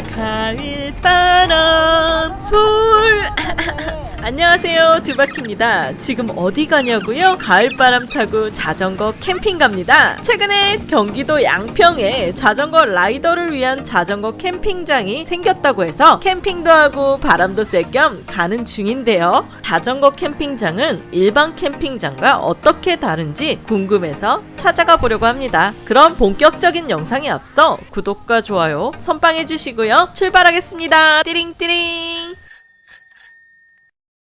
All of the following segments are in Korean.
아 가을 바람 솔 안녕하세요. 두바키입니다. 지금 어디 가냐고요? 가을바람 타고 자전거 캠핑 갑니다. 최근에 경기도 양평에 자전거 라이더를 위한 자전거 캠핑장이 생겼다고 해서 캠핑도 하고 바람도 쐴 겸 가는 중인데요. 자전거 캠핑장은 일반 캠핑장과 어떻게 다른지 궁금해서 찾아가 보려고 합니다. 그럼 본격적인 영상에 앞서 구독과 좋아요 선빵해 주시고요. 출발하겠습니다. 띠링띠링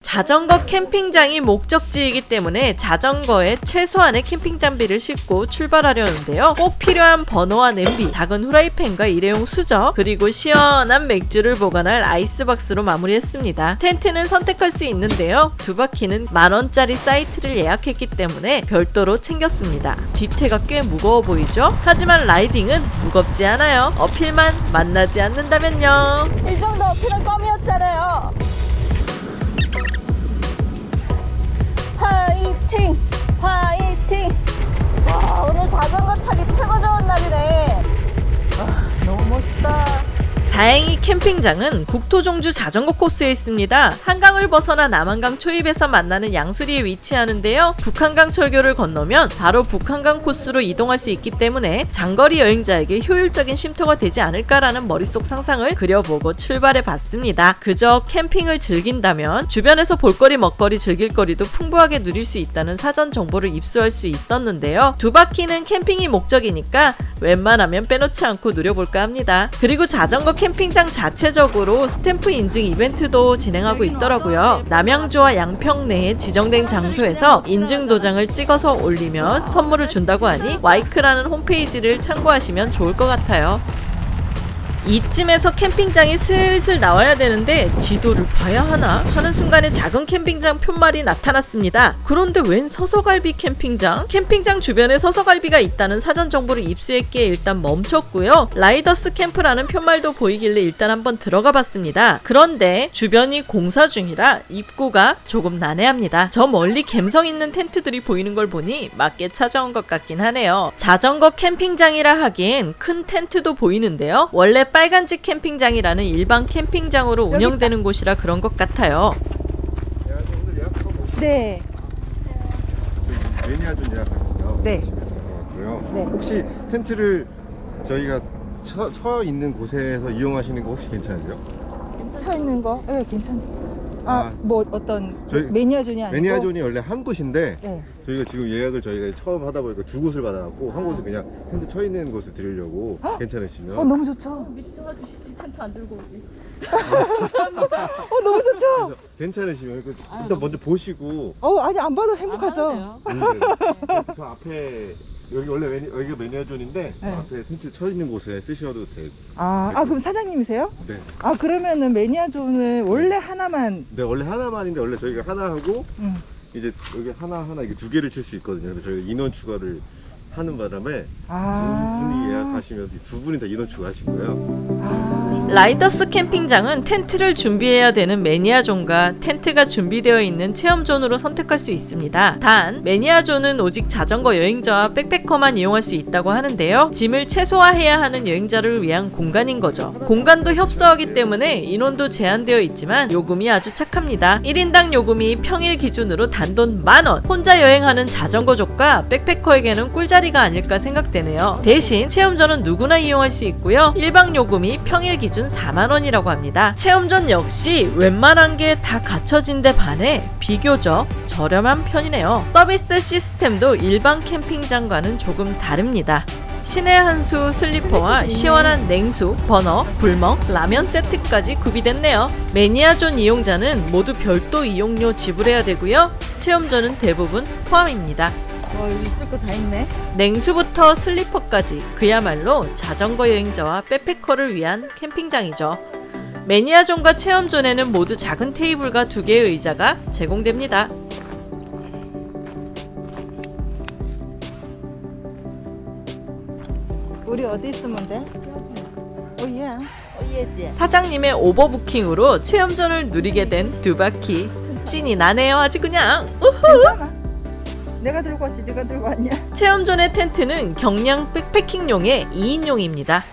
자전거 캠핑장이 목적지이기 때문에 자전거에 최소한의 캠핑 장비를 싣고 출발하려는데요. 꼭 필요한 버너와 냄비, 작은 후라이팬과 일회용 수저, 그리고 시원한 맥주를 보관할 아이스박스로 마무리했습니다. 텐트는 선택할 수 있는데요. 두 바퀴는 만원짜리 사이트를 예약했기 때문에 별도로 챙겼습니다. 뒤태가 꽤 무거워 보이죠? 하지만 라이딩은 무겁지 않아요. 어필만 만나지 않는다면요. 이 정도 어필은 껌이었잖아요. 화이팅! 화이팅! 와 오늘 자전거 타기 최고 좋은 날이네 아, 너무 멋있다 다행히 캠핑장은 국토종주 자전거 코스에 있습니다. 한강을 벗어나 남한강 초입에서 만나는 양수리에 위치하는데요. 북한강 철교를 건너면 바로 북한강 코스로 이동할 수 있기 때문에 장거리 여행자에게 효율적인 쉼터가 되지 않을까라는 머릿속 상상을 그려보고 출발해 봤습니다. 그저 캠핑을 즐긴다면 주변에서 볼거리 먹거리 즐길 거리도 풍부하게 누릴 수 있다는 사전 정보를 입수할 수 있었는데요. 두 바퀴는 캠핑이 목적이니까 웬만하면 빼놓지 않고 누려볼까 합니다. 그리고 자전거 캠 핑장 자체적으로 스탬프 인증 이벤트도 진행하고 있더라고요. 남양주와 양평 내에 지정된 장소에서 인증 도장을 찍어서 올리면 선물을 준다고 하니 와이크라는 홈페이지를 참고하시면 좋을 것 같아요. 이쯤에서 캠핑장이 슬슬 나와야 되는데 지도를 봐야 하나 하는 순간에 작은 캠핑장 팻말이 나타났습니다. 그런데 웬 서서갈비 캠핑장? 캠핑장 주변에 서서갈비가 있다는 사전 정보를 입수했기에 일단 멈췄고요. 라이더스 캠프라는 팻말도 보이길래 일단 한번 들어가 봤습니다. 그런데 주변이 공사 중이라 입구가 조금 난해합니다. 저 멀리 갬성 있는 텐트들이 보이는 걸 보니 맞게 찾아온 것 같긴 하네요. 자전거 캠핑장이라 하기엔 큰 텐트도 보이는데요. 원래 빨 간집 캠핑장이라는 일반 캠핑장으로 운영되는 곳이라 그런 것 같아요. 네, 매니아존 예약하셨어요? 네. 네. 혹시 텐트를 저희가 처, 처 있는 곳에서 이용하시는 거 혹시 괜찮으세요? 쳐 있는 거, 예, 네, 괜찮아요. 아, 아, 뭐 어떤 저희 매니아존이 아니고. 매니아존이 원래 한 곳인데 네. 저희가 지금 예약을 저희가 처음 하다 보니까 두 곳을 받아갖고 한 곳을 그냥 텐트 처 있는 곳을 드리려고 헉! 괜찮으시면 어, 너무 좋죠. 미리 전화주시지 텐트 안 들고 오지. 어, 너무 좋죠. 그래서 괜찮으시면 그 일단 먼저 보시고 어, 아니 안 봐도 행복하죠. 음, 네. 저 앞에 여기 원래 매니, 여기가 매니아존인데 네. 앞에 텐트 처 있는 곳에 쓰셔도 되고 아, 아 그럼 사장님이세요? 네. 아, 그러면은 매니아존을 원래 하나만. 네 원래 하나만인데 원래 저희가 하나 하고 음. 이제 여기 하나 하나 이게 두 개를 칠 수 있거든요. 그래서 저희가 인원 추가를 하는 바람에 아. 두 분이 예약하시면서 두 분이 다 인원 추가하신 거예요. 아. 라이더스 캠핑장은 텐트를 준비해야 되는 매니아존과 텐트가 준비되어 있는 체험존으로 선택할 수 있습니다. 단 매니아존은 오직 자전거 여행자와 백패커만 이용할 수 있다고 하는데요. 짐을 최소화해야 하는 여행자를 위한 공간인 거죠. 공간도 협소하기 때문에 인원도 제한되어 있지만 요금이 아주 착합니다. 1인당 요금이 평일 기준으로 단돈 만원 혼자 여행하는 자전거족과 백패커에게는 꿀자리가 아닐까 생각되네요. 대신 체험존은 누구나 이용할 수 있고요. 일방 요금이 평일 기준 4만원이라고 합니다. 체험존 역시 웬만한 게 다 갖춰진 데 반해 비교적 저렴한 편이네요. 서비스 시스템도 일반 캠핑장과는 조금 다릅니다. 신의 한수 슬리퍼와 시원한 냉수, 버너, 불멍, 라면 세트까지 구비됐네요. 매니아존 이용자는 모두 별도 이용료 지불해야 되고요. 체험존은 대부분 포함입니다. 어, 여기 있을 거 다 있네. 냉수부터 슬리퍼까지 그야말로 자전거 여행자와 백패커를 위한 캠핑장이죠. 매니아존과 체험존에는 모두 작은 테이블과 두 개의 의자가 제공됩니다. 우리 어디 있으면 돼? 오, 예. 사장님의 오버부킹으로 체험전을 누리게 된 두 바퀴. 신이 나네요 아주 그냥. 괜찮아. 내가 들고 왔지, 네가 들고 왔냐? 체험존의 텐트는 경량 백패킹용의 2인용입니다.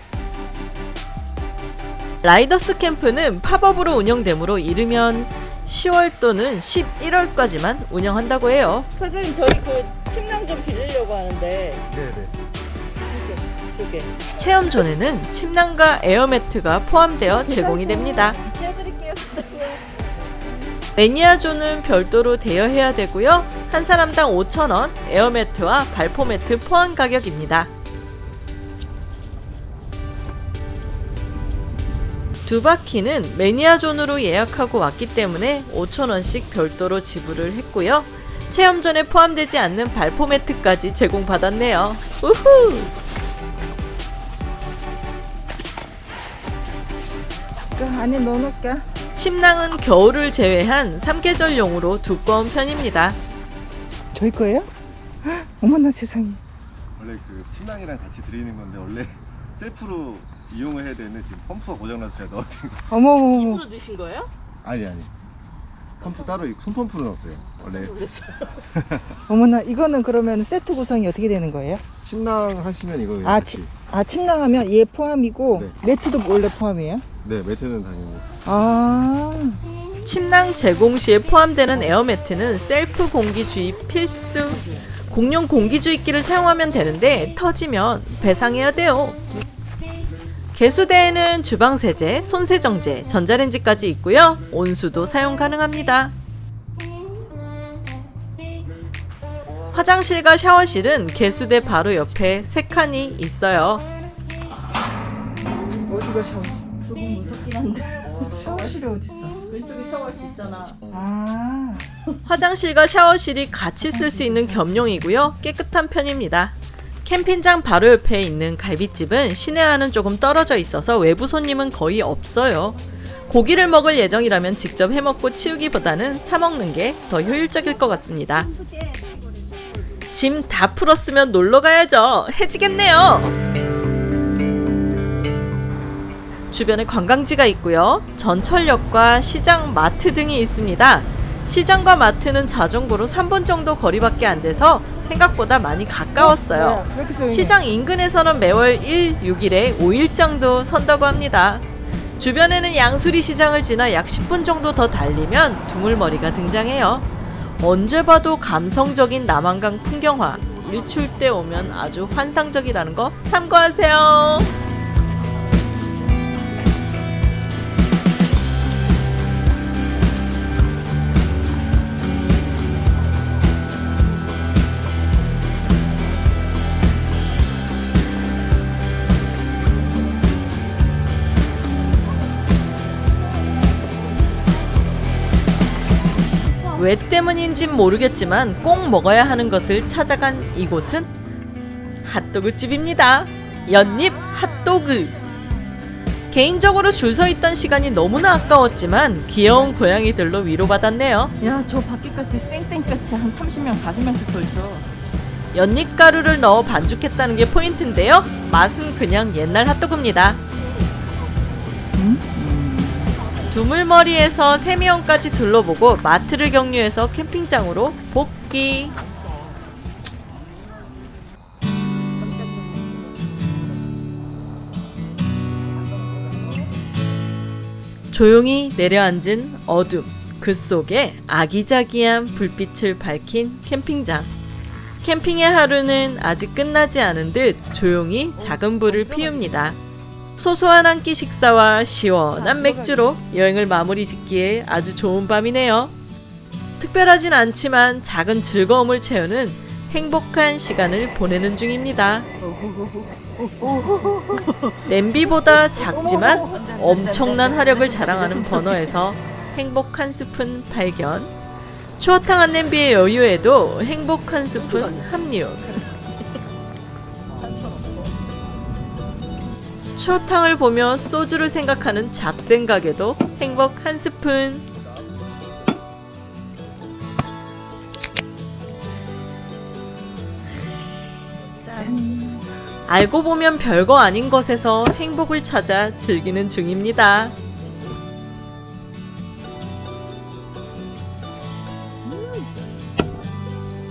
라이더스 캠프는 팝업으로 운영되므로 이르면 10월 또는 11월까지만 운영한다고 해요. 사장님 저희 그 침낭 좀 빌리려고 하는데 네네. 두 개. 체험 전에는 침낭과 에어매트가 포함되어 제공이 됩니다. 지어드릴게요. 매니아존은 별도로 대여해야 되고요. 한 사람당 5,000원, 에어매트와 발포매트 포함 가격입니다. 두 바퀴는 매니아존으로 예약하고 왔기 때문에 5,000원씩 별도로 지불을 했고요. 체험 전에 포함되지 않는 발포매트까지 제공받았네요. 우후! 그 안에 넣어놓을게. 침낭은 겨울을 제외한 3계절용으로 두꺼운 편입니다. 저희 거예요? 헉, 어머나 세상에. 원래 그 신랑이랑 같이 드리는 건데 원래 셀프로 이용을 해야 되는데 지금 펌프가 고장나서 제가 넣었던 거. 어머머머. 넣으신 거예요? 아니 아니. 펌프 따로 있고 손펌프로 넣었어요. 원래 어머나 이거는 그러면 세트 구성이 어떻게 되는 거예요? 신랑 하시면 이거 아, 같이. 치, 아 침낭 하면 얘 포함이고 네. 매트도 원래 포함이에요? 네 매트는 당연히. 아. 침낭 제공 시에 포함되는 에어매트는 셀프 공기 주입 필수. 공용 공기 주입기를 사용하면 되는데 터지면 배상해야 돼요. 개수대에는 주방 세제, 손 세정제, 전자레인지까지 있고요. 온수도 사용 가능합니다. 화장실과 샤워실은 개수대 바로 옆에 세 칸이 있어요. 어디가 샤워실? 조금 무섭긴 한데 샤워실이 어딨어? 왼쪽에 샤워실 있잖아. 아. 화장실과 샤워실이 같이 쓸 수 있는 겸용이고요. 깨끗한 편입니다. 캠핑장 바로 옆에 있는 갈비집은 시내와는 조금 떨어져 있어서 외부 손님은 거의 없어요. 고기를 먹을 예정이라면 직접 해먹고 치우기보다는 사먹는 게 더 효율적일 것 같습니다. 짐 다 풀었으면 놀러 가야죠. 해지겠네요. 주변에 관광지가 있고요. 전철역과 시장, 마트 등이 있습니다. 시장과 마트는 자전거로 3분 정도 거리밖에 안 돼서 생각보다 많이 가까웠어요. 조용해? 시장 인근에서는 매월 1, 6일에 5일 정도 선다고 합니다. 주변에는 양수리 시장을 지나 약 10분 정도 더 달리면 두물머리가 등장해요. 언제 봐도 감성적인 남한강 풍경화. 일출 때 오면 아주 환상적이라는 거 참고하세요. 왜 때문인진 모르겠지만 꼭 먹어야 하는 것을 찾아간 이곳은 핫도그 집입니다. 연잎 핫도그. 개인적으로 줄 서 있던 시간이 너무나 아까웠지만 귀여운 고양이들로 위로받았네요. 야, 저 밖에까지 쌩쌩볕이 한 30명, 40명씩 서 있어. 연잎 가루를 넣어 반죽했다는 게 포인트인데요. 맛은 그냥 옛날 핫도그입니다. 두물머리에서 세미원까지 둘러보고 마트를 경유해서 캠핑장으로 복귀. 조용히 내려앉은 어둠. 그 속에 아기자기한 불빛을 밝힌 캠핑장. 캠핑의 하루는 아직 끝나지 않은 듯 조용히 작은 불을 피웁니다. 소소한 한 끼 식사와 시원한 맥주로 여행을 마무리 짓기에 아주 좋은 밤이네요. 특별하진 않지만 작은 즐거움을 채우는 행복한 시간을 보내는 중입니다. 냄비보다 작지만 엄청난 화력을 자랑하는 버너에서 행복 한 스푼 발견. 추어탕 한 냄비의 여유에도 행복 한 스푼 합류. 추어탕을 보며 소주를 생각하는 잡생각에도 행복 한 스푼. 알고 보면 별거 아닌 것에서 행복을 찾아 즐기는 중입니다.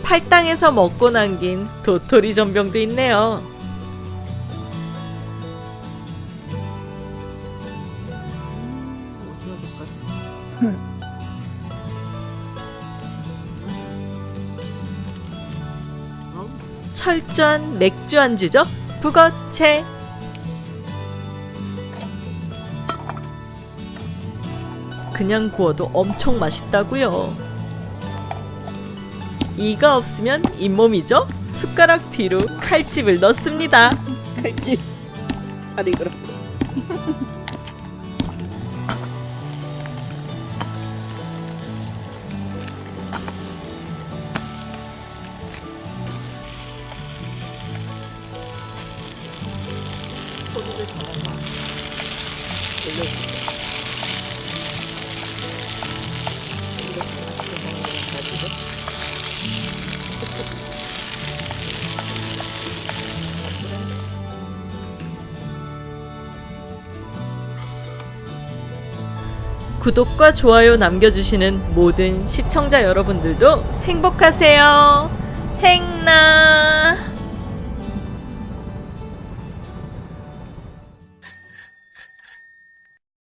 팔당에서 먹고 남긴 도토리 전병도 있네요. 철저한 맥주 안주죠? 북어채. 그냥 구워도 엄청 맛있다고요. 이가 없으면 잇몸이죠? 숟가락 뒤로 칼집을 넣습니다. 칼집. 잘 익었어. 구독과 좋아요 남겨주시는 모든 시청자 여러분들도 행복하세요. 행나.